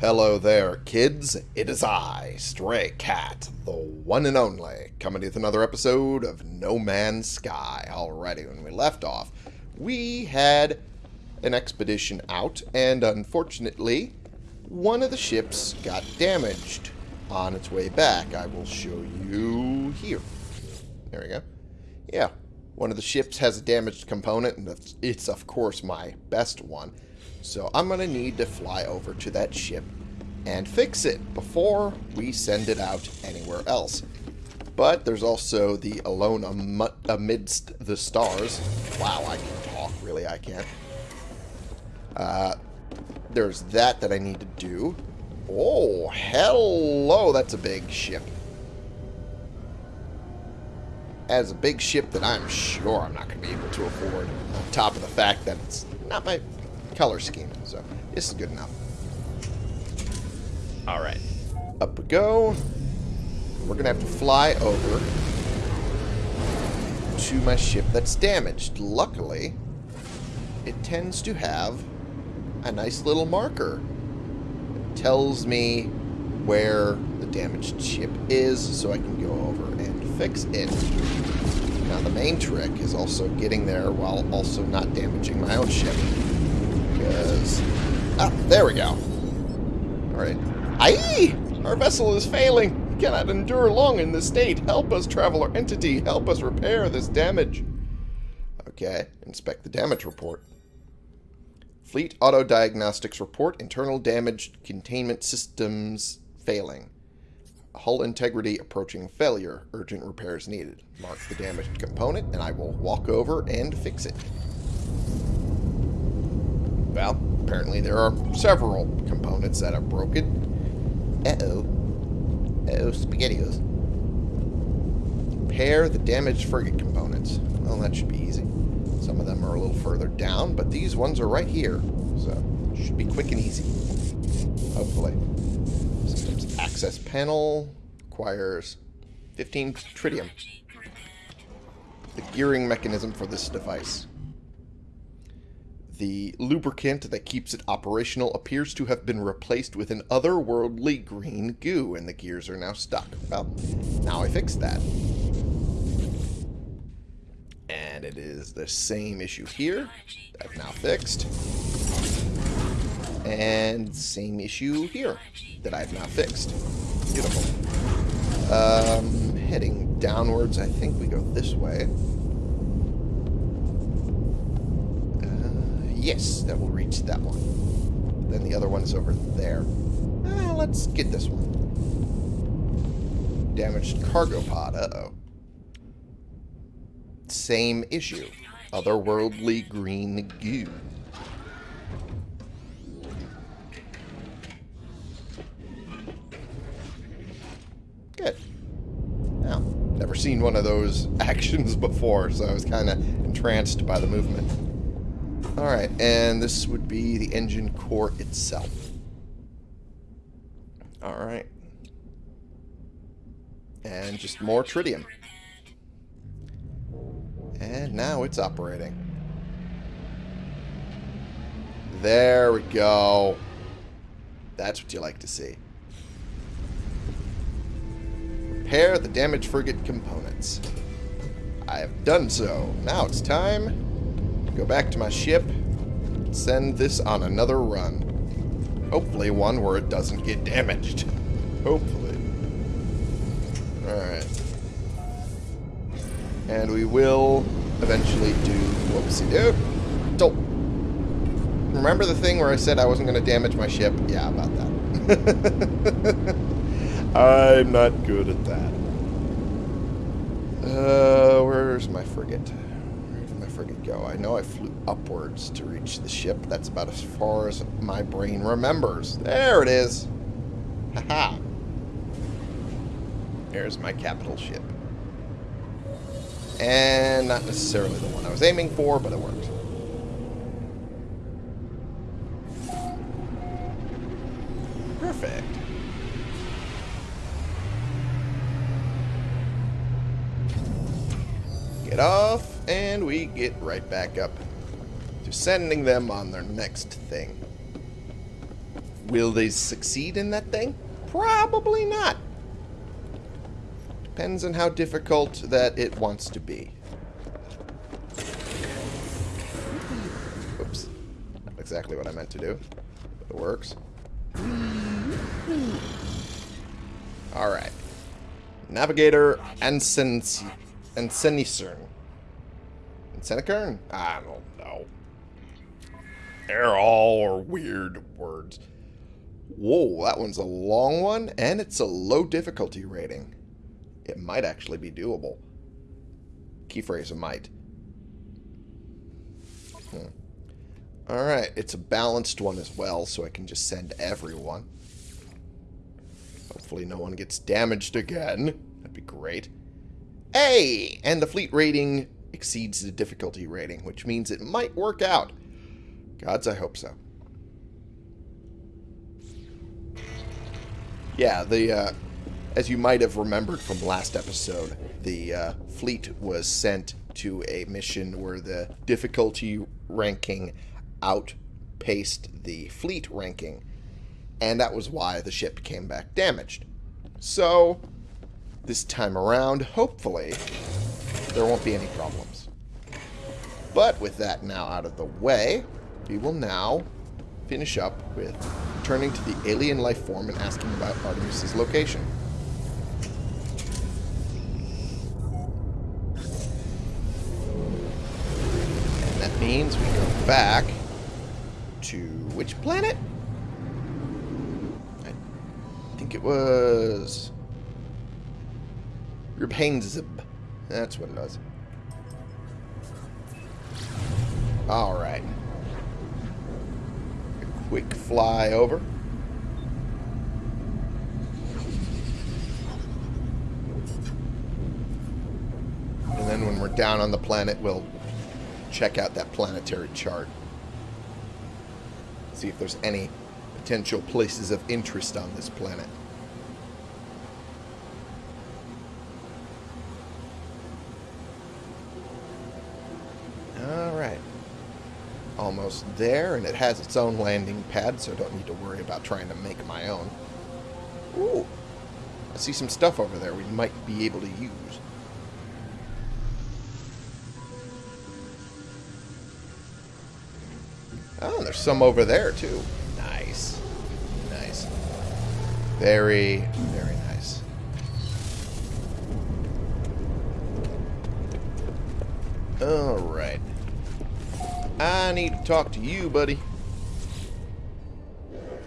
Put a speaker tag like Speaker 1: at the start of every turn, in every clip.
Speaker 1: Hello there, kids. It is I, Stray Cat, the one and only, coming with another episode of No Man's Sky. Alrighty, when we left off, we had an expedition out, and unfortunately, one of the ships got damaged on its way back. I will show you here. There we go. Yeah, one of the ships has a damaged component, and it's of course my best one. So I'm going to need to fly over to that ship and fix it before we send it out anywhere else. But there's also the Alone am Amidst the Stars. Wow, I can talk. Really, I can't. Uh, there's that that I need to do. Oh, hello. That's a big ship. As a big ship that I'm sure I'm not going to be able to afford. On top of the fact that it's not my color scheme. So this is good enough. Alright. Up we go. We're going to have to fly over to my ship that's damaged. Luckily, it tends to have a nice little marker. It tells me where the damaged ship is so I can go over and fix it. Now the main trick is also getting there while also not damaging my own ship. Ah, there we go. Alright. Aye! Our vessel is failing. We cannot endure long in this state. Help us, traveler entity. Help us repair this damage. Okay. Inspect the damage report. Fleet Auto Diagnostics Report. Internal damage containment systems failing. Hull integrity approaching failure. Urgent repairs needed. Mark the damaged component, and I will walk over and fix it. Well, apparently there are several components that are broken. Uh-oh. Uh-oh, SpaghettiOs. Repair the damaged frigate components. Well, that should be easy. Some of them are a little further down, but these ones are right here. So, should be quick and easy. Hopefully. Systems access panel requires 15 tritium. The gearing mechanism for this device. The lubricant that keeps it operational appears to have been replaced with an otherworldly green goo, and the gears are now stuck. Well, now I fixed that. And it is the same issue here. That I've now fixed. And same issue here that I've now fixed. Beautiful. Um, heading downwards, I think we go this way. Yes, that will reach that one. Then the other one is over there. Uh, let's get this one. Damaged cargo pod. Uh-oh. Same issue. Otherworldly green goo. Good. Now, never seen one of those actions before, so I was kind of entranced by the movement. Alright, and this would be the engine core itself. Alright. And just more tritium. And now it's operating. There we go. That's what you like to see. Repair the damaged frigate components. I have done so. Now it's time Go back to my ship. Send this on another run. Hopefully one where it doesn't get damaged. Hopefully. Alright. And we will eventually do whoopsie do. Don't. Remember the thing where I said I wasn't going to damage my ship? Yeah, about that. I'm not good at that. Uh, where's my frigate? Frigate go? I know I flew upwards to reach the ship. That's about as far as my brain remembers. There it is. Haha. -ha. There's my capital ship. And not necessarily the one I was aiming for, but it worked. Perfect. Get off and we get right back up to sending them on their next thing. Will they succeed in that thing? Probably not. Depends on how difficult that it wants to be. Oops. Not exactly what I meant to do. But it works. Alright. Navigator Ansenicern. Ansenicern? I don't know. They're all weird words. Whoa, that one's a long one, and it's a low difficulty rating. It might actually be doable. Key phrase, might. Hmm. Alright, it's a balanced one as well, so I can just send everyone. Hopefully no one gets damaged again. That'd be great. Hey! And the fleet rating exceeds the difficulty rating, which means it might work out. Gods, I hope so. Yeah, the uh, as you might have remembered from last episode, the uh, fleet was sent to a mission where the difficulty ranking outpaced the fleet ranking, and that was why the ship came back damaged. So, this time around, hopefully, there won't be any problems. But with that now out of the way, we will now finish up with returning to the alien life form and asking about Artemis's location. And that means we go back to which planet? I think it was Ribhainzib. That's what it was. Alright. A quick fly over. And then when we're down on the planet, we'll check out that planetary chart. See if there's any potential places of interest on this planet. Alright. Almost there, and it has its own landing pad, so I don't need to worry about trying to make my own. Ooh. I see some stuff over there we might be able to use. Oh, there's some over there, too. Nice. Nice. Very, very nice. Alright. I need to talk to you, buddy.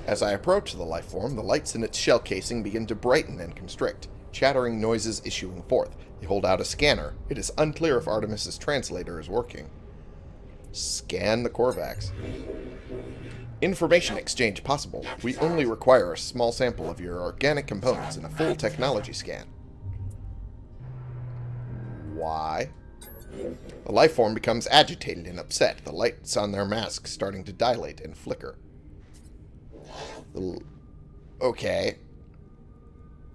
Speaker 1: As I approach the life form, the lights in its shell casing begin to brighten and constrict, chattering noises issuing forth. They hold out a scanner. It is unclear if Artemis's translator is working. Scan the Korvax. Information exchange possible. We only require a small sample of your organic components in a full technology scan. Why? The life form becomes agitated and upset, the lights on their masks starting to dilate and flicker. The okay.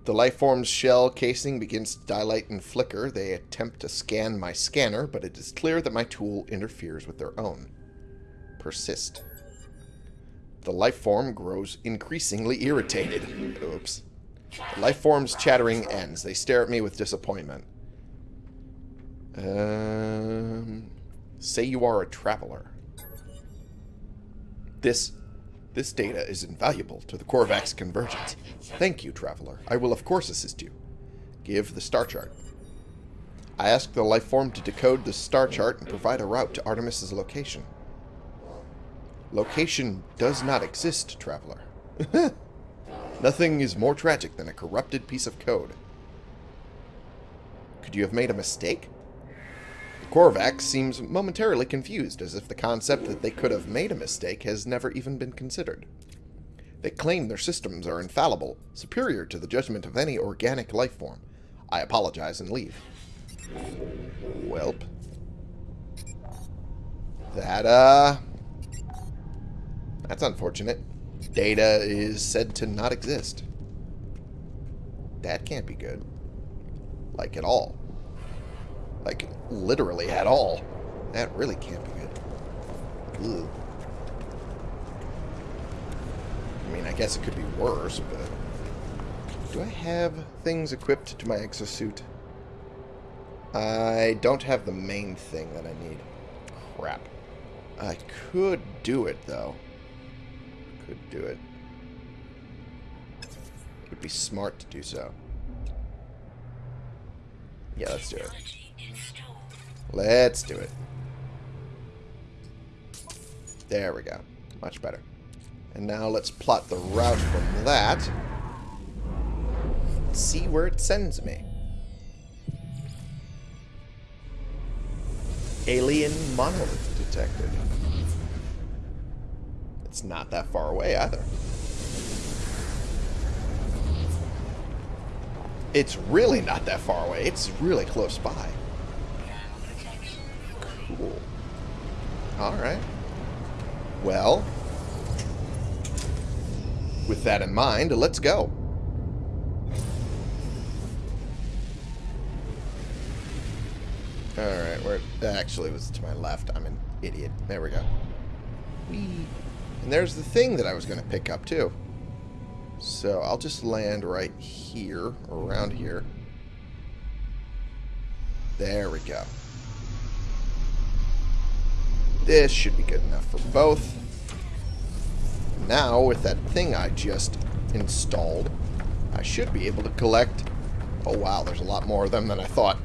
Speaker 1: The life form's shell casing begins to dilate and flicker. They attempt to scan my scanner, but it is clear that my tool interferes with their own. Persist. The life form grows increasingly irritated. Oops. The life form's chattering ends. They stare at me with disappointment. Um, say you are a traveler. This this data is invaluable to the Korvax convergence. Thank you, traveler. I will of course assist you. Give the star chart. I ask the life form to decode the star chart and provide a route to Artemis's location. Location does not exist, traveler. Nothing is more tragic than a corrupted piece of code. Could you have made a mistake? Korvax seems momentarily confused, as if the concept that they could have made a mistake has never even been considered. They claim their systems are infallible, superior to the judgment of any organic life form. I apologize and leave. Welp. That, uh... That's unfortunate. Data is said to not exist. That can't be good. Like, at all. Like, literally at all. That really can't be good. Ugh. I mean, I guess it could be worse, but... Do I have things equipped to my exosuit? I don't have the main thing that I need. Crap. I could do it, though. Could do it. It would be smart to do so. Yeah, let's do it. Let's do it. There we go. Much better. And now let's plot the route from that. See where it sends me. Alien monolith detected. It's not that far away either. It's really not that far away. It's really close by. Cool. Alright. Well, with that in mind, let's go. Alright, where actually it was to my left. I'm an idiot. There we go. Whee. And there's the thing that I was going to pick up too. So I'll just land right here, around here. There we go. This should be good enough for both. Now, with that thing I just installed, I should be able to collect... Oh, wow, there's a lot more of them than I thought.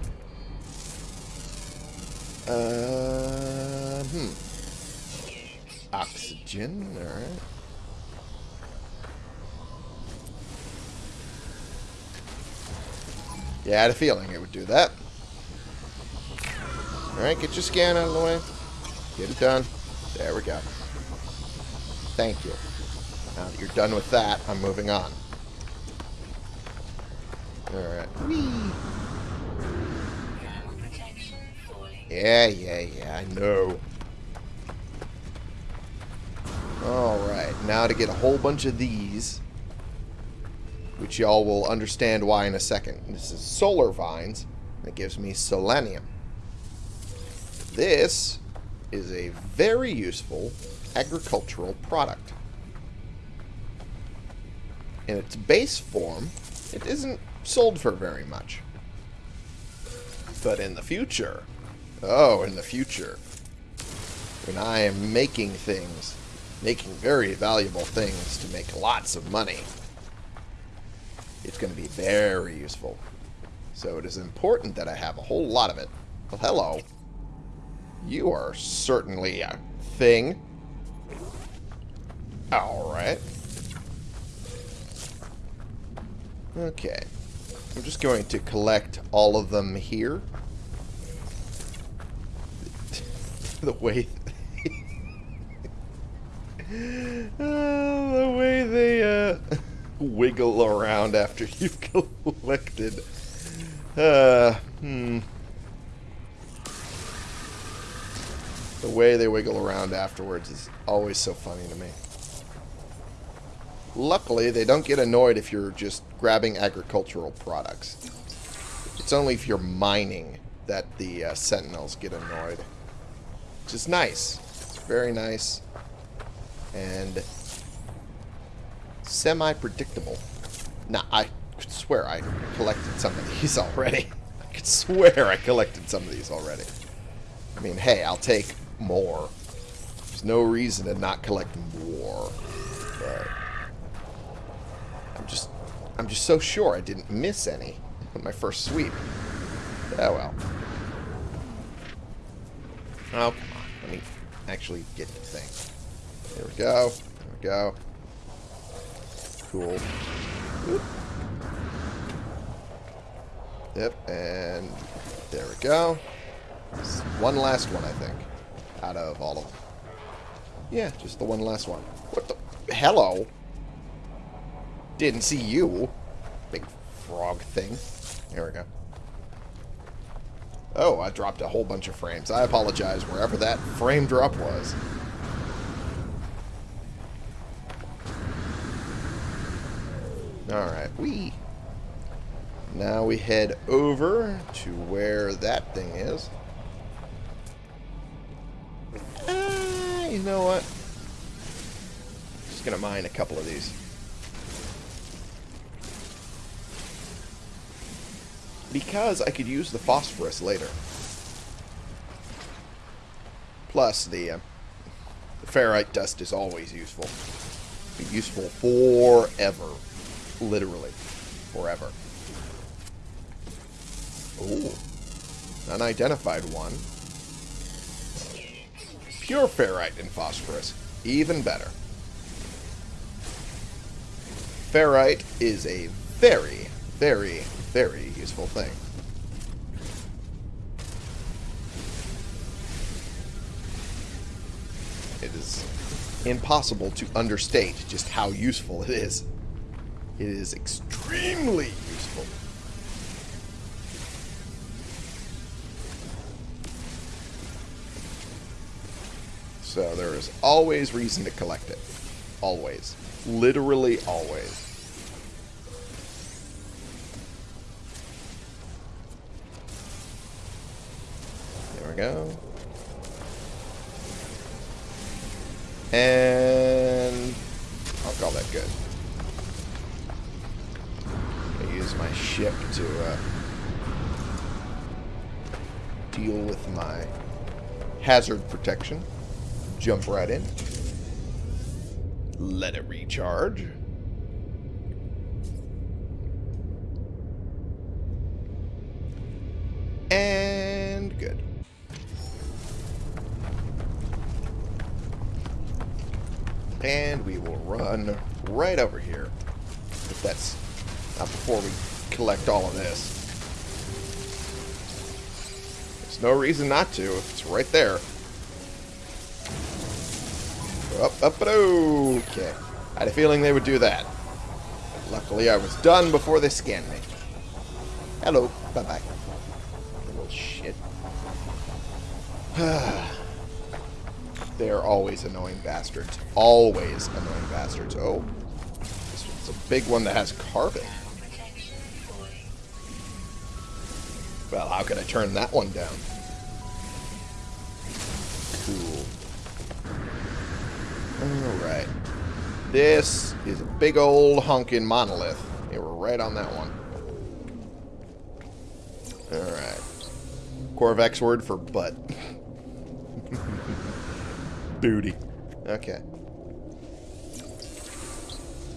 Speaker 1: Uh, hmm. Oxygen, alright. Yeah, I had a feeling it would do that. Alright, get your scan out of the way. Get it done. There we go. Thank you. Now that you're done with that, I'm moving on. Alright. Yeah, yeah, yeah, I know. Alright, now to get a whole bunch of these, which y'all will understand why in a second. This is solar vines. That gives me selenium. This is a very useful agricultural product. In its base form, it isn't sold for very much. But in the future, oh, in the future, when I am making things, making very valuable things to make lots of money, it's going to be very useful. So it is important that I have a whole lot of it. Well, hello. You are certainly a thing. Alright. Okay. I'm just going to collect all of them here. the way... oh, the way they uh, wiggle around after you've collected. Uh, hmm. The way they wiggle around afterwards is always so funny to me. Luckily, they don't get annoyed if you're just grabbing agricultural products. It's only if you're mining that the uh, sentinels get annoyed. Which is nice. It's very nice. And semi-predictable. Now, I could swear I collected some of these already. I could swear I collected some of these already. I mean, hey, I'll take more. There's no reason to not collect more. But I'm just I'm just so sure I didn't miss any on my first sweep. Oh well. Oh, come on. Let me actually get the thing. There we go. There we go. Cool. Yep, and there we go. One last one, I think out of all of them. Yeah, just the one last one. What the? Hello? Didn't see you. Big frog thing. There we go. Oh, I dropped a whole bunch of frames. I apologize wherever that frame drop was. Alright, we. Now we head over to where that thing is. You know what? Just gonna mine a couple of these. Because I could use the phosphorus later. Plus, the, uh, the ferrite dust is always useful. Be useful forever. Literally. Forever. Ooh. Unidentified one. Pure ferrite and phosphorus. Even better. Ferrite is a very, very, very useful thing. It is impossible to understate just how useful it is. It is extremely useful. So there is always reason to collect it. Always. Literally always. There we go. And I'll call that good. I use my ship to uh, deal with my hazard protection. Jump right in. Let it recharge. And good. And we will run right over here. If that's not before we collect all of this. There's no reason not to. It's right there. Up, up, and okay. I had a feeling they would do that. Luckily, I was done before they scanned me. Hello. Bye-bye. Little shit. They're always annoying bastards. Always annoying bastards. Oh. This one's a big one that has carbon. Well, how can I turn that one down? Alright. This is a big old honking monolith. Yeah, we're right on that one. Alright. Korvax word for butt. Booty. Okay.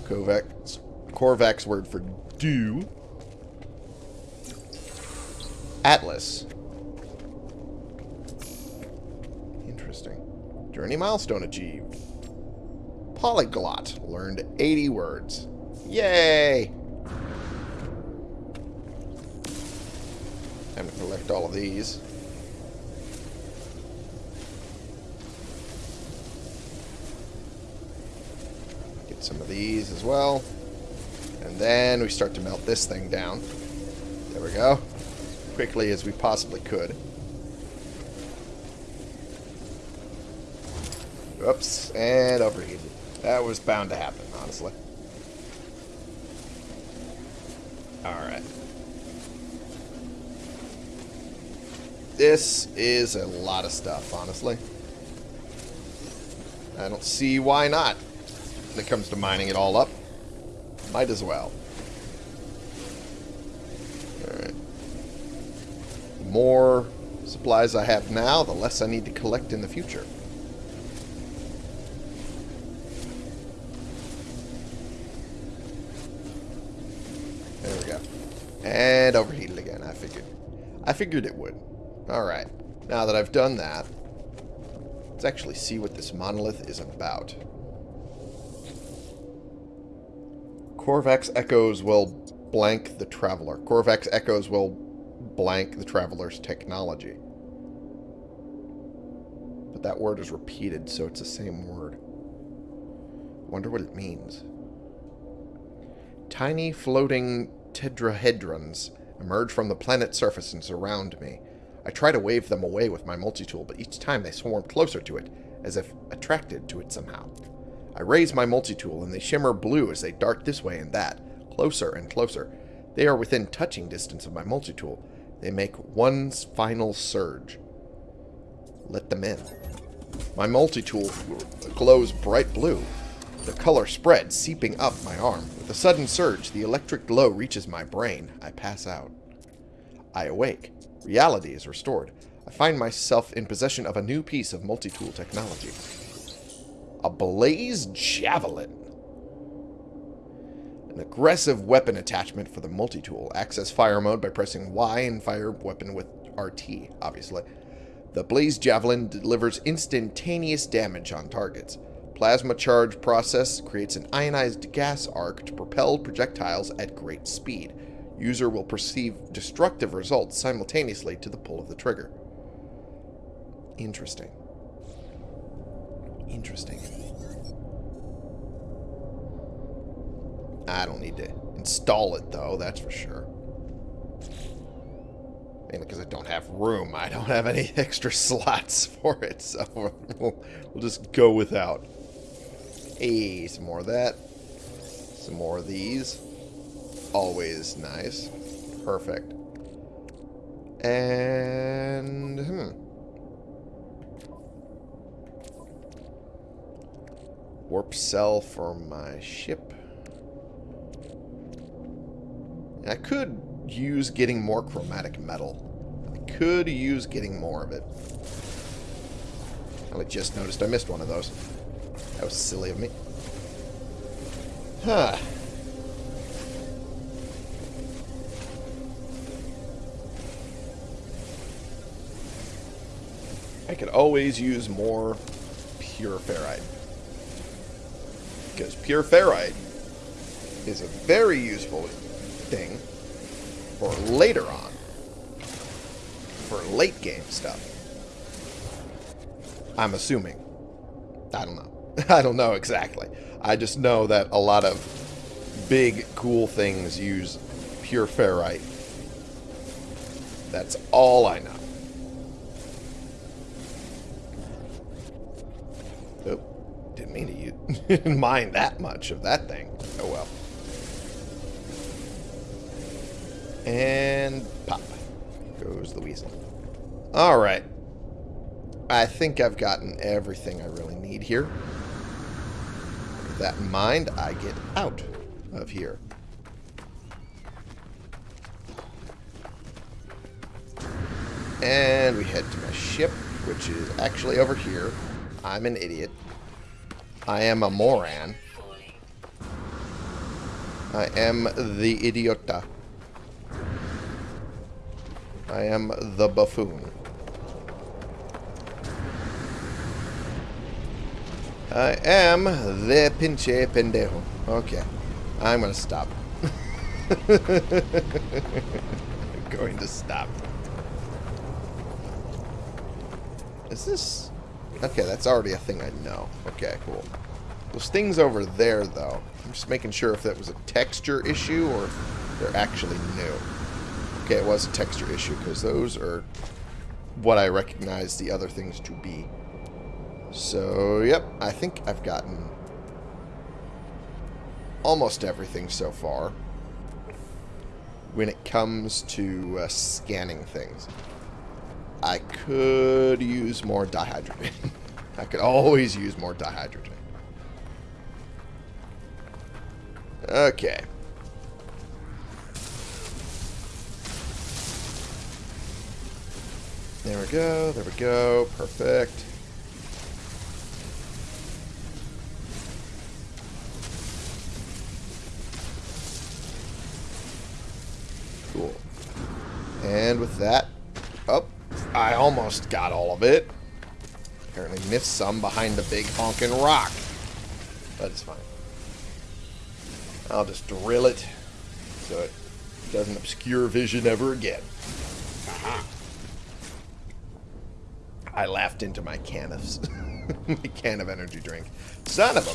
Speaker 1: Corvex, Korvax word for do. Atlas. Interesting. Journey milestone achieved. Polyglot. Learned 80 words. Yay! Time to collect all of these. Get some of these as well. And then we start to melt this thing down. There we go. Quickly as we possibly could. Oops, and overheated. That was bound to happen, honestly. Alright. This is a lot of stuff, honestly. I don't see why not. When it comes to mining it all up. Might as well. Alright. The more supplies I have now, the less I need to collect in the future. There we go. And overheated again, I figured. I figured it would. Alright. Now that I've done that, let's actually see what this monolith is about. Korvax echoes will blank the traveler. Korvax echoes will blank the traveler's technology. But that word is repeated, so it's the same word. Wonder what it means. Tiny floating tetrahedrons emerge from the planet's surface and surround me. I try to wave them away with my multi-tool, but each time they swarm closer to it, as if attracted to it somehow. I raise my multi-tool, and they shimmer blue as they dart this way and that, closer and closer. They are within touching distance of my multi-tool. They make one final surge. Let them in. My multi-tool glows bright blue. The color spreads, seeping up my arm. With a sudden surge, the electric glow reaches my brain. I pass out. I awake. Reality is restored. I find myself in possession of a new piece of multi-tool technology. A Blaze Javelin. An aggressive weapon attachment for the multi-tool. Access fire mode by pressing Y and fire weapon with RT, obviously. The Blaze Javelin delivers instantaneous damage on targets. Plasma charge process creates an ionized gas arc to propel projectiles at great speed. User will perceive destructive results simultaneously to the pull of the trigger. Interesting. Interesting. I don't need to install it, though, that's for sure. Mainly because I don't have room. I don't have any extra slots for it, so we'll, we'll just go without. Hey, some more of that. Some more of these. Always nice. Perfect. And, hmm. Warp cell for my ship. I could use getting more chromatic metal. I could use getting more of it. I just noticed I missed one of those. Was silly of me. Huh. I could always use more pure ferrite. Because pure ferrite is a very useful thing for later on. For late game stuff. I'm assuming. I don't know. I don't know exactly. I just know that a lot of big, cool things use pure ferrite. That's all I know. Oh, didn't mean to use, mind that much of that thing. Oh well. And pop goes the weasel. Alright. I think I've gotten everything I really need here. That in mind, I get out of here. And we head to my ship, which is actually over here. I'm an idiot. I am a moron. I am the idiota. I am the buffoon. I am the pinche pendejo. Okay. I'm going to stop. I'm going to stop. Is this... Okay, that's already a thing I know. Okay, cool. Those things over there, though. I'm just making sure if that was a texture issue or if they're actually new. Okay, it was a texture issue because those are what I recognize the other things to be. So, yep, I think I've gotten almost everything so far when it comes to uh, scanning things. I could use more dihydrogen. I could always use more dihydrogen. Okay. There we go, there we go, perfect. Cool. And with that, oh, I almost got all of it. Apparently missed some behind the big honking rock. But it's fine. I'll just drill it so it doesn't obscure vision ever again. Aha. I laughed into my can of my can of energy drink. Son of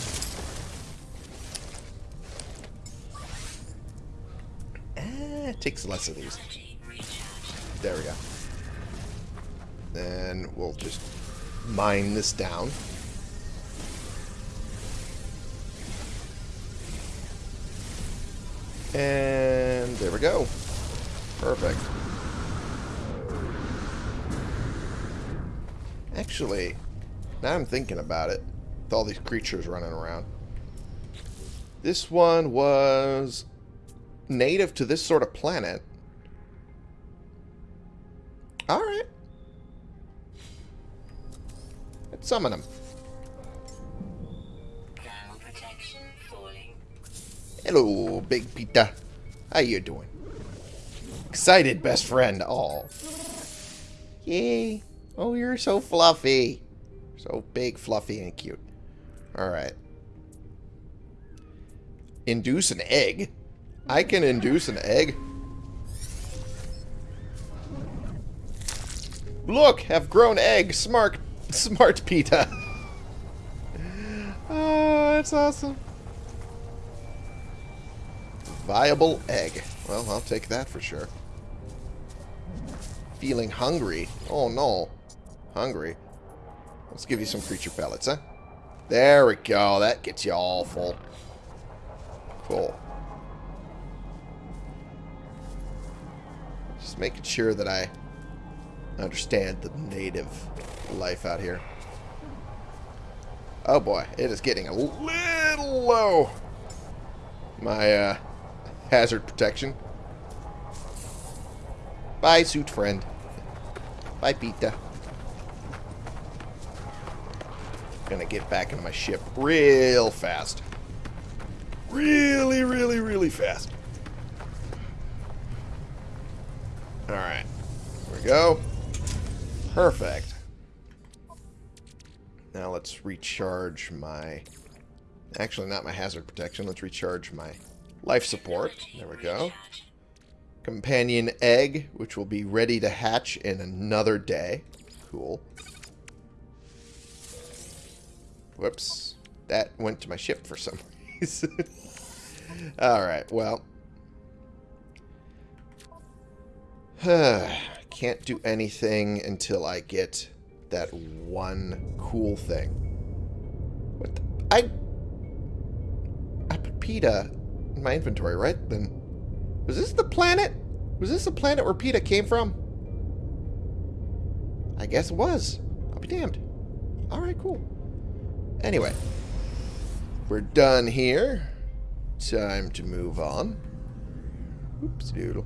Speaker 1: a. Eh, takes less of these. There we go. Then we'll just mine this down. And there we go. Perfect. Actually, now I'm thinking about it, with all these creatures running around, This one was native to this sort of planet. Summon him.
Speaker 2: Thermal protection falling.
Speaker 1: Hello, Big Pita. How you doing? Excited, best friend. Oh. Yay. Oh, you're so fluffy. So big, fluffy, and cute. Alright. Induce an egg? I can induce an egg? Look, have grown egg. Smart, smart Pita. oh, that's awesome. Viable egg. Well, I'll take that for sure. Feeling hungry. Oh, no. Hungry. Let's give you some creature pellets, huh? There we go. That gets you all full. Cool. Just making sure that I understand the native life out here. Oh boy, it is getting a little low. My uh, hazard protection. Bye, suit friend. Bye, Pita. Gonna get back in my ship real fast. Really, really, really fast. Alright. Here we go. Perfect. Now let's recharge my... Actually, not my hazard protection. Let's recharge my life support. There we go. Companion egg, which will be ready to hatch in another day. Cool. Whoops. That went to my ship for some reason. Alright, well. Can't do anything until I get that one cool thing. What the, I... I put Pita in my inventory, right? Then... Was this the planet? Was this the planet where Pita came from? I guess it was. I'll be damned. Alright, cool. Anyway. We're done here. Time to move on. Oops, doodle.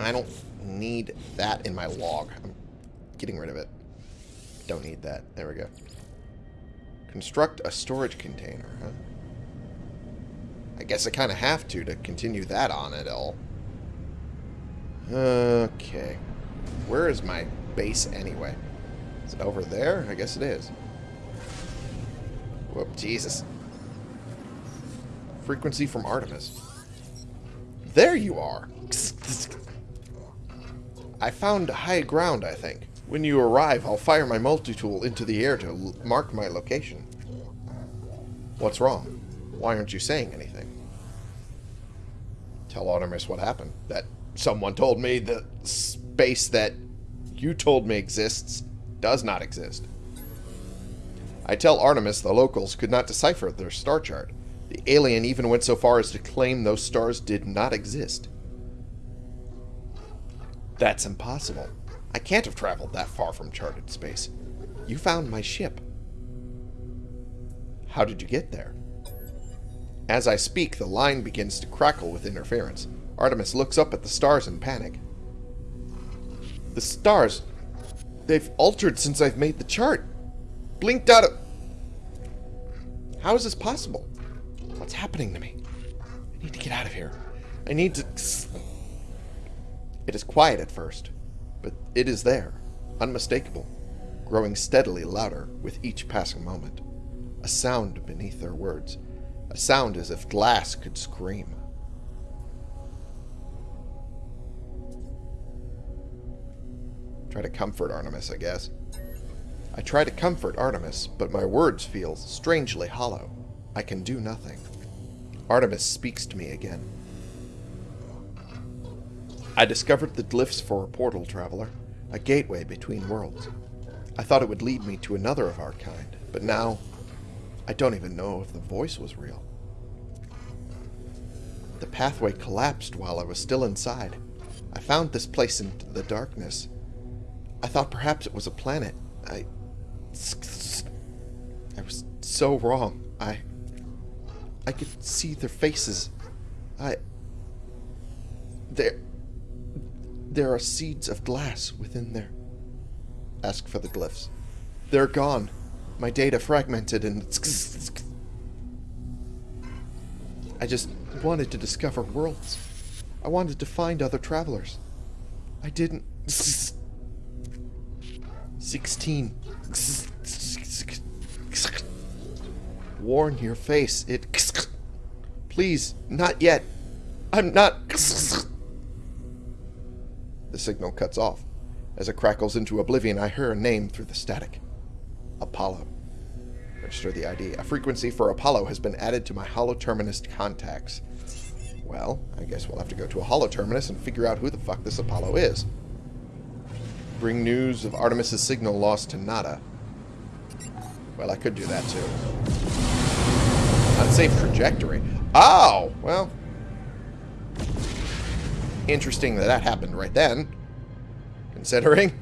Speaker 1: I don't need that in my log. I'm getting rid of it. Don't need that. There we go. Construct a storage container, huh? I guess I kind of have to to continue that on it all. Okay. Where is my base anyway? Is it over there? I guess it is. Whoop, Jesus. Frequency from Artemis. There you are! I found high ground, I think. When you arrive, I'll fire my multi-tool into the air to mark my location. What's wrong? Why aren't you saying anything? Tell Artemis what happened. That someone told me the space that you told me exists does not exist. I tell Artemis the locals could not decipher their star chart. The alien even went so far as to claim those stars did not exist. That's impossible. I can't have traveled that far from charted space. You found my ship. How did you get there? As I speak, the line begins to crackle with interference. Artemis looks up at the stars in panic. The stars, they've altered since I've made the chart. Blinked out of... How is this possible? What's happening to me? I need to get out of here. I need to... It is quiet at first, but it is there, unmistakable, growing steadily louder with each passing moment. A sound beneath their words. A sound as if glass could scream. Try to comfort Artemis, I guess. I try to comfort Artemis, but my words feel strangely hollow. I can do nothing. Artemis speaks to me again. I discovered the glyphs for a portal traveler, a gateway between worlds. I thought it would lead me to another of our kind, but now I don't even know if the voice was real. The pathway collapsed while I was still inside. I found this place in the darkness. I thought perhaps it was a planet. I I was so wrong. I... I could see their faces. I... There... There are seeds of glass within there. Ask for the glyphs. They're gone. My data fragmented and... I just wanted to discover worlds. I wanted to find other travelers. I didn't... 16. Warn your face. It... Please, not yet. I'm not... Signal cuts off. As it crackles into oblivion, I hear a name through the static. Apollo. Register the ID. A frequency for Apollo has been added to my holoterminus contacts. Well, I guess we'll have to go to a holoterminus and figure out who the fuck this Apollo is. Bring news of Artemis's signal lost to Nada. Well, I could do that too. Unsafe trajectory. Oh! Well. Interesting that that happened right then. Considering.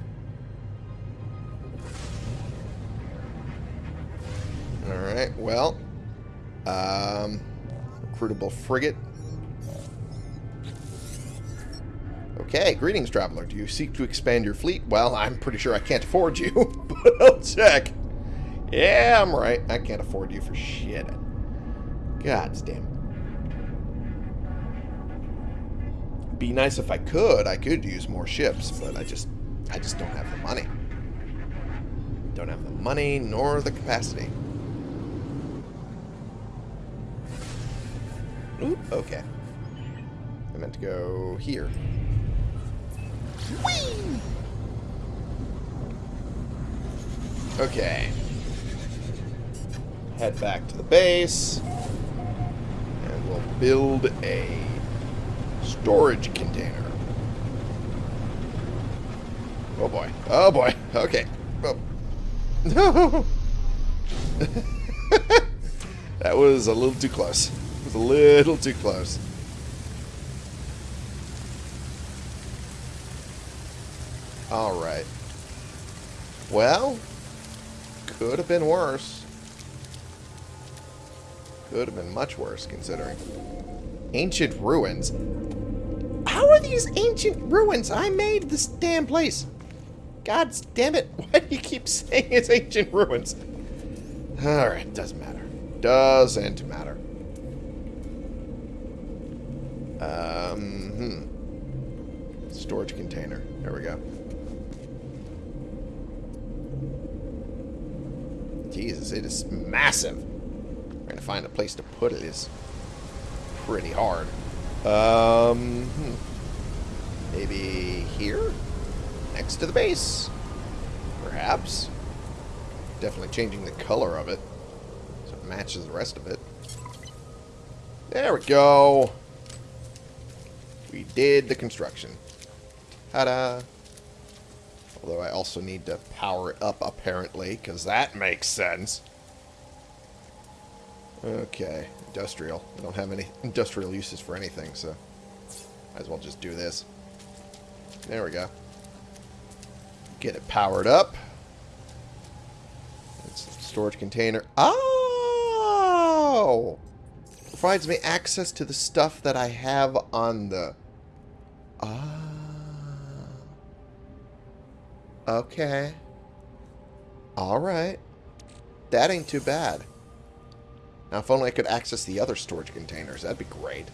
Speaker 1: Alright, well. Um, recruitable frigate. Okay, greetings, traveler. Do you seek to expand your fleet? Well, I'm pretty sure I can't afford you, but I'll check. Yeah, I'm right. I can't afford you for shit. God damn. Be nice if I could. I could use more ships, but I just, I just don't have the money. Don't have the money nor the capacity. Oop, okay. I meant to go here. Whee! Okay. Head back to the base. And we'll build a storage container. Oh boy. Oh boy. Okay. Oh. That was a little too close. It was a little too close. Alright. Well, could have been worse. Could have been much worse, considering. Ancient ruins. These ancient ruins? I made this damn place. God damn it. Why do you keep saying it's ancient ruins? Alright, doesn't matter. Doesn't matter. Um, hmm. Storage container. There we go. Jesus, it is massive. Trying to find a place to put it is pretty hard. Um, hmm. Maybe here? Next to the base? Perhaps. Definitely changing the color of it so it matches the rest of it. There we go. We did the construction. Ta-da. Although I also need to power it up, apparently, because that makes sense. Okay, industrial. I don't have any industrial uses for anything, so might as well just do this. There we go. Get it powered up. It's storage container. Oh! Provides me access to the stuff that I have on the... Ah. Okay. Alright. That ain't too bad. Now, if only I could access the other storage containers. That'd be great.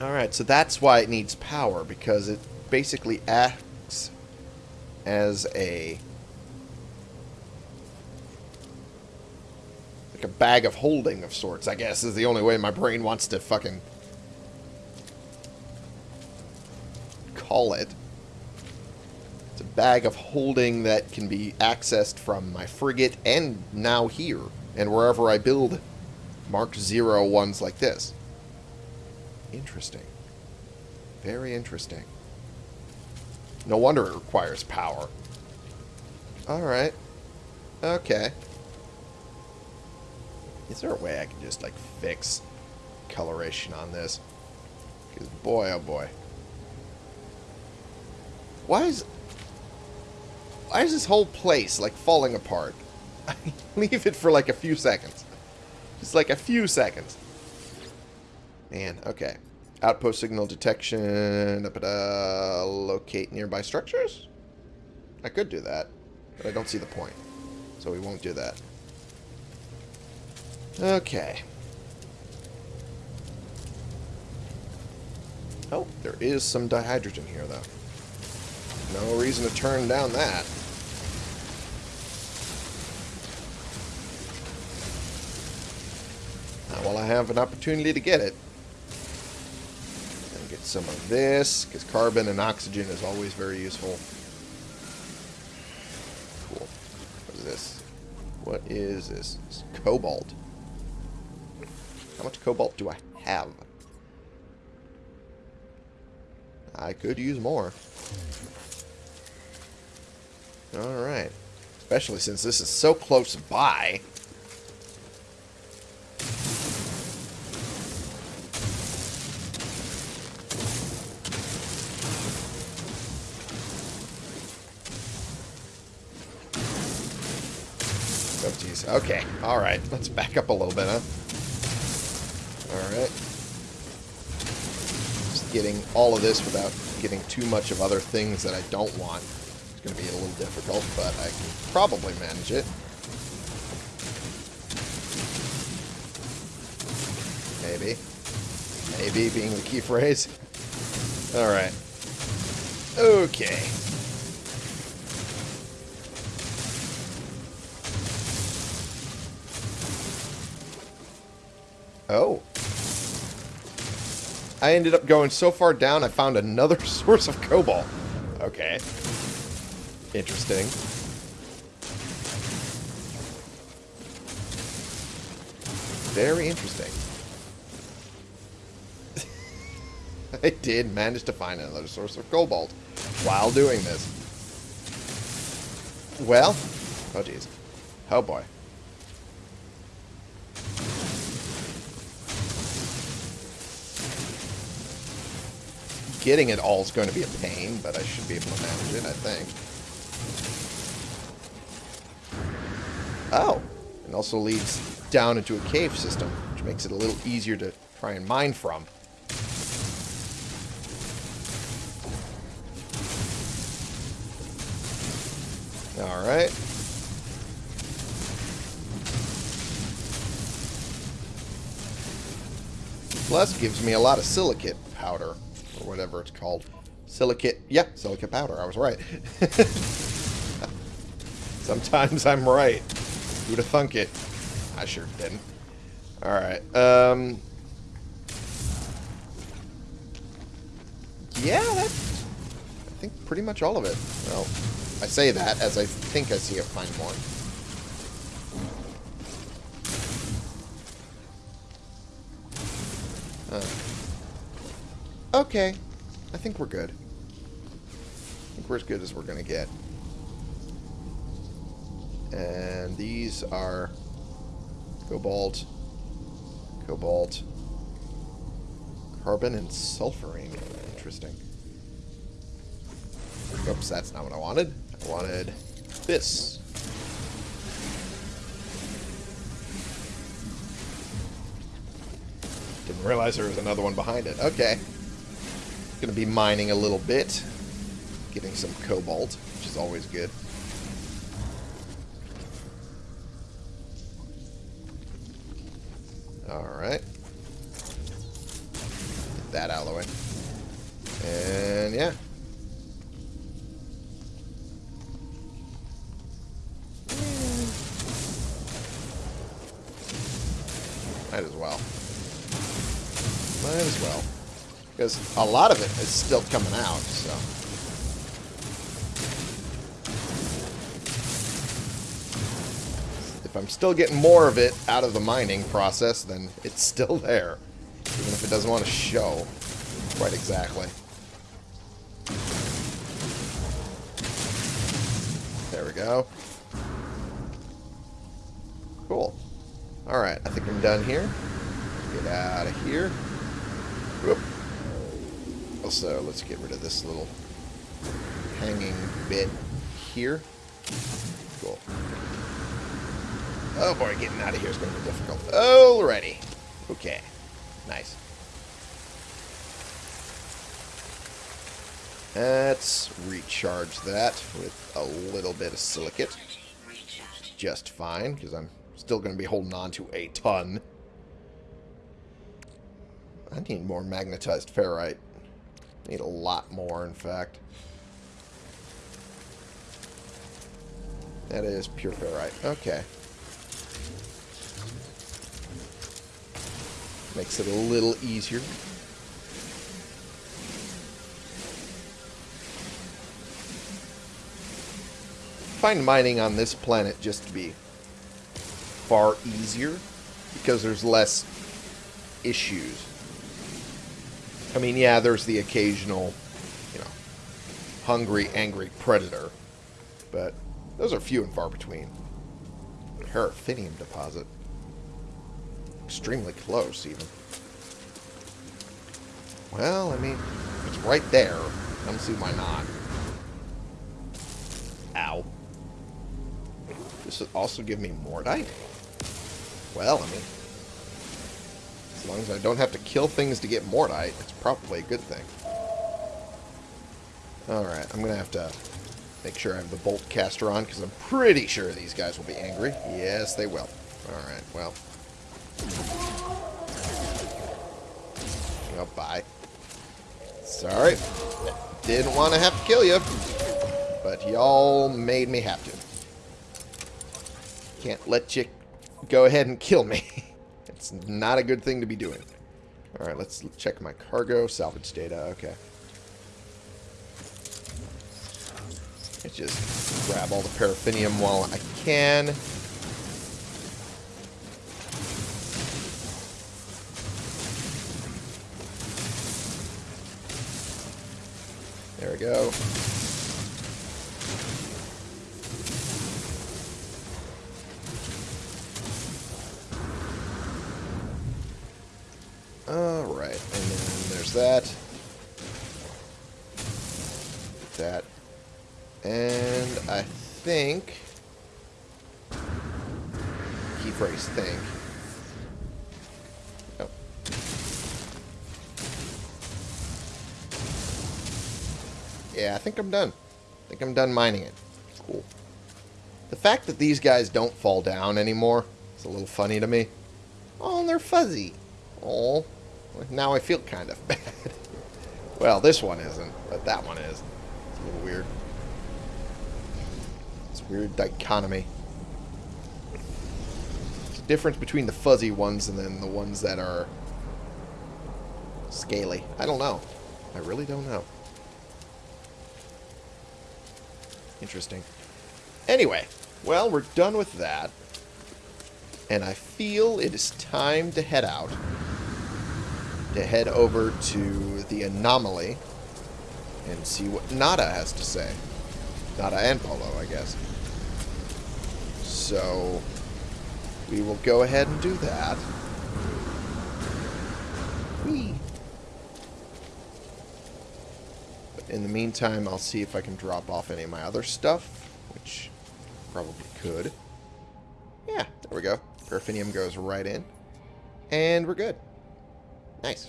Speaker 1: Alright, so that's why it needs power, because it basically acts as a... Like a bag of holding of sorts, I guess, is the only way my brain wants to fucking call it. It's a bag of holding that can be accessed from my frigate and now here, and wherever I build Mark Zero ones like this. Interesting. Very interesting. No wonder it requires power. Alright. Okay. Is there a way I can just, like, fix coloration on this? Because, boy, oh boy. Why is... Why is this whole place, like, falling apart? Leave it for, like, a few seconds. Just, like, a few seconds. Man, okay. Outpost signal detection. Da -da, locate nearby structures? I could do that, but I don't see the point. So we won't do that. Okay. Oh, there is some dihydrogen here, though. No reason to turn down that. While I have an opportunity to get it. Some of this, because carbon and oxygen is always very useful. Cool. What is this? What is this? It's cobalt. How much cobalt do I have? I could use more. Alright. Especially since this is so close by. Okay. Alright. Let's back up a little bit, huh? Alright. Just getting all of this without getting too much of other things that I don't want. It's going to be a little difficult, but I can probably manage it. Maybe. Maybe being the key phrase. Alright. Okay. Oh. I ended up going so far down, I found another source of cobalt. Okay. Interesting. Very interesting. I did manage to find another source of cobalt while doing this. Well, oh jeez. Oh boy. Getting it all is going to be a pain, but I should be able to manage it, I think. Oh, and also leads down into a cave system, which makes it a little easier to try and mine from. Alright. Plus gives me a lot of silicate powder, whatever it's called. Silicate, yeah, silicate powder, I was right. Sometimes I'm right. Who'd have thunk it? I sure didn't. Alright, um... Yeah, that's... I think pretty much all of it. Well, I say that as I think I see it find more. Okay. I think we're good. I think we're as good as we're going to get. And these are cobalt, cobalt, carbon, and sulfurine. Interesting. Oops, that's not what I wanted. I wanted this. Didn't realize there was another one behind it. Okay. Gonna be mining a little bit. Getting some cobalt, which is always good. A lot of it is still coming out, so... If I'm still getting more of it out of the mining process, then it's still there. Even if it doesn't want to show quite exactly. There we go. Cool. Alright, I think I'm done here. Get out of here. Also, let's get rid of this little hanging bit here. Cool. Oh boy, getting out of here is going to be difficult. Alrighty. Okay. Nice. Let's recharge that with a little bit of silicate. Just fine, because I'm still going to be holding on to a ton. I need more magnetized ferrite. Need a lot more, in fact. That is pure ferrite. Okay. Makes it a little easier. Find mining on this planet just to be far easier because there's less issues. I mean, yeah, there's the occasional, you know, hungry, angry predator, but those are few and far between. Paraffinium deposit. Extremely close, even. Well, I mean, it's right there. I don't see why not. Ow. This would also give me Mordite? Well, I mean, long as I don't have to kill things to get Mordite, it's probably a good thing. Alright, I'm going to have to make sure I have the bolt caster on, because I'm pretty sure these guys will be angry. Yes, they will. Alright, well. Oh, bye. Sorry. Didn't want to have to kill you. But y'all made me have to. Can't let you go ahead and kill me. it's not a good thing to be doing. Alright, let's check my cargo. Salvage data. Okay. Let's just grab all the paraffinium while I can. There we go. That. That. And I think... Key phrase think. Oh. Yeah, I think I'm done. I think I'm done mining it. Cool. The fact that these guys don't fall down anymore is a little funny to me. Oh, and they're fuzzy. Oh, now I feel kind of bad. Well, this one isn't, but that one is. It's a little weird. It's weird dichotomy. A difference between the fuzzy ones and then the ones that are scaly. I don't know. I really don't know. Interesting. Anyway, well, we're done with that. And I feel it is time to head out. To head over to the anomaly and see what Nada has to say. Nada and Polo, I guess. So, we will go ahead and do that. Whee! In the meantime, I'll see if I can drop off any of my other stuff, which probably could. Yeah, there we go. Paraffinium goes right in. And we're good. Nice.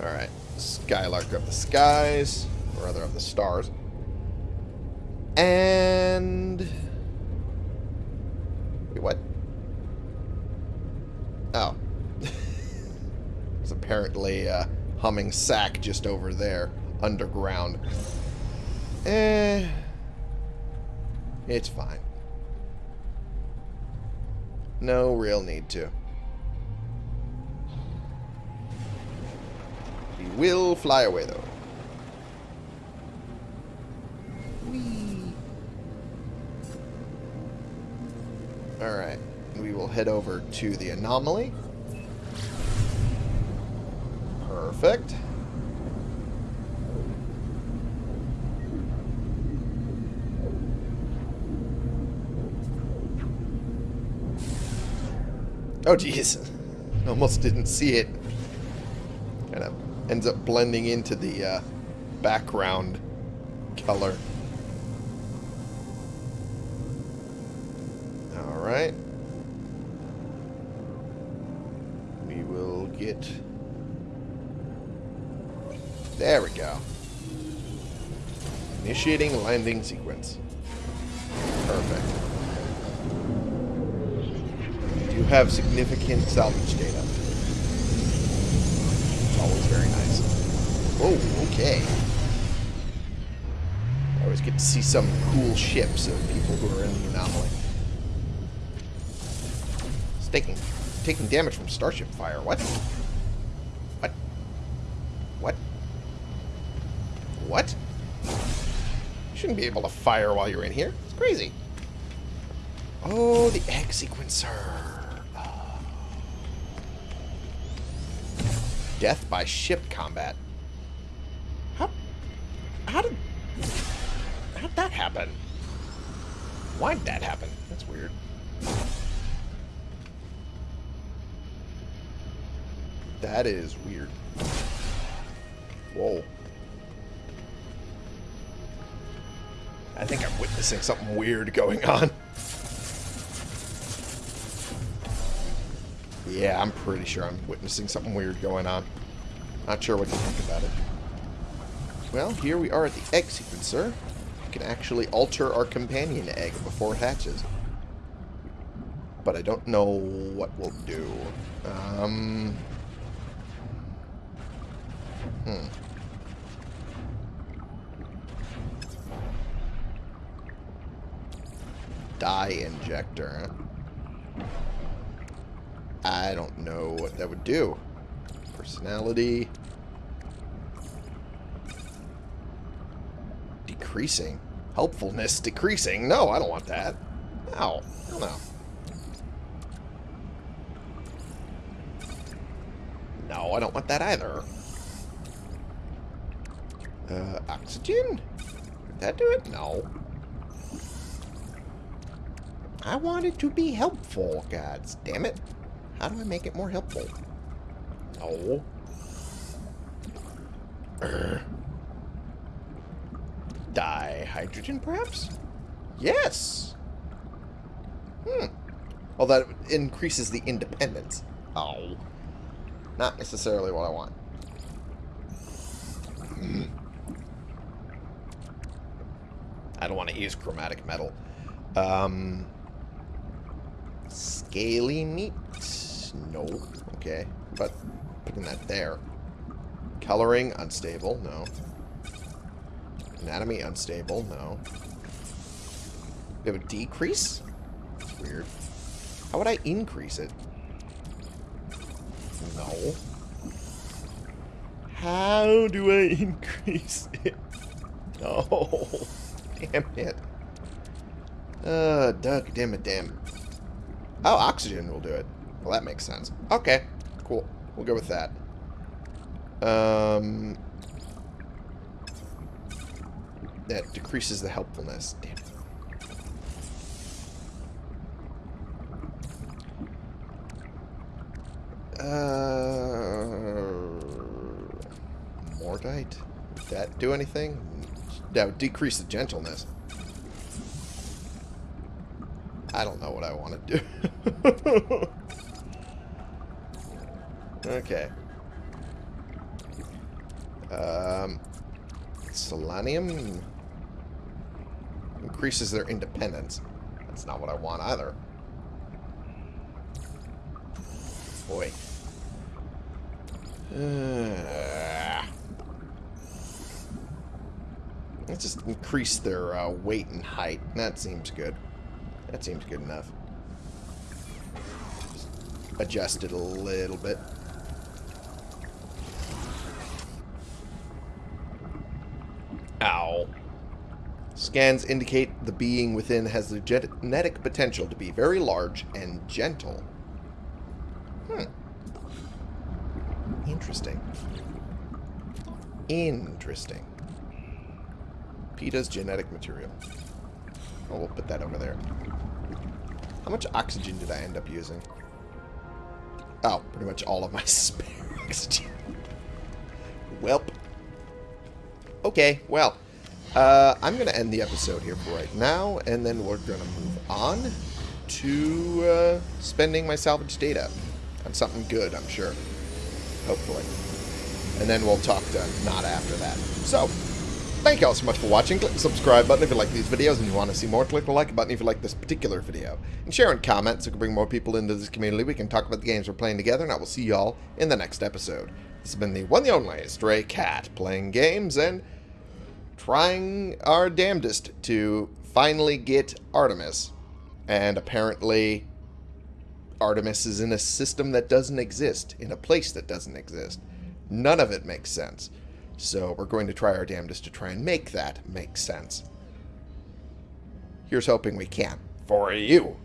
Speaker 1: Alright. Skylark of the skies. Or rather, of the stars. And... Wait, what? Oh. There's apparently a humming sac just over there. Underground. Eh... It's fine. No real need to. We will fly away, though. Whee! Alright. We will head over to the anomaly. Perfect. Oh, jeez. Almost didn't see it. Kind of ends up blending into the uh, background color. Alright. We will get... There we go. Initiating landing sequence. Have significant salvage data. It's always very nice. Oh, okay. I always get to see some cool ships of people who are in the anomaly. It's taking, taking damage from starship fire. What? What? What? What? You shouldn't be able to fire while you're in here. It's crazy. Oh, the egg sequencer. Oh. Death by ship combat. How? How did? How'd that happen? Why'd that happen? That's weird. That is weird. Whoa. I think I'm witnessing something weird going on. Yeah, I'm pretty sure I'm witnessing something weird going on. Not sure what to think about it. Well, here we are at the egg sequencer. We can actually alter our companion egg before it hatches. But I don't know what we'll do. Um... Hmm. Dye injector. I don't know what that would do. Personality. Decreasing. Helpfulness decreasing. No, I don't want that. No. Hell no. No, I don't want that either. Uh, oxygen? Would that do it? No. I want it to be helpful, god damn it. How do I make it more helpful? Urgh. Dihydrogen, perhaps? Yes! Hmm. Well, that increases the independence. Oh. Not necessarily what I want. I don't want to use chromatic metal. Um, scaly meat? No. Okay. But putting that there. Coloring, unstable. No. Anatomy, unstable. No. We have a decrease? That's weird. How would I increase it? No. How do I increase it? No. Damn it. Uh, duck, damn it, damn. Oh, oxygen will do it. Well, that makes sense. Okay, cool. We'll go with that. Um, that decreases the helpfulness. Damn. Uh, Mordite? Would that do anything? That would decrease the gentleness. I don't know what I want to do. okay. Um, Selenium increases their independence. That's not what I want either. Boy. Uh, let's just increase their uh, weight and height. That seems good. That seems good enough. Just adjust it a little bit. Ow. Scans indicate the being within has the genetic potential to be very large and gentle. Hmm. Interesting. Interesting. Pita's genetic material. Oh, we'll put that over there. How much oxygen did I end up using? Oh, pretty much all of my spare oxygen. Welp. Okay, well. Uh, I'm going to end the episode here for right now, and then we're going to move on to uh, spending my salvage data on something good, I'm sure. Hopefully. And then we'll talk to Not after that. So, thank you all so much for watching. Click the subscribe button if you like these videos and you want to see more. Click the like button if you like this particular video. And share and comment so we can bring more people into this community. We can talk about the games we're playing together, and I will see you all in the next episode. This has been the one and only Stray Cat, playing games and trying our damnedest to finally get Artemis. And apparently, Artemis is in a system that doesn't exist, in a place that doesn't exist. None of it makes sense. So we're going to try our damnedest to try and make that make sense. Here's hoping we can. For you.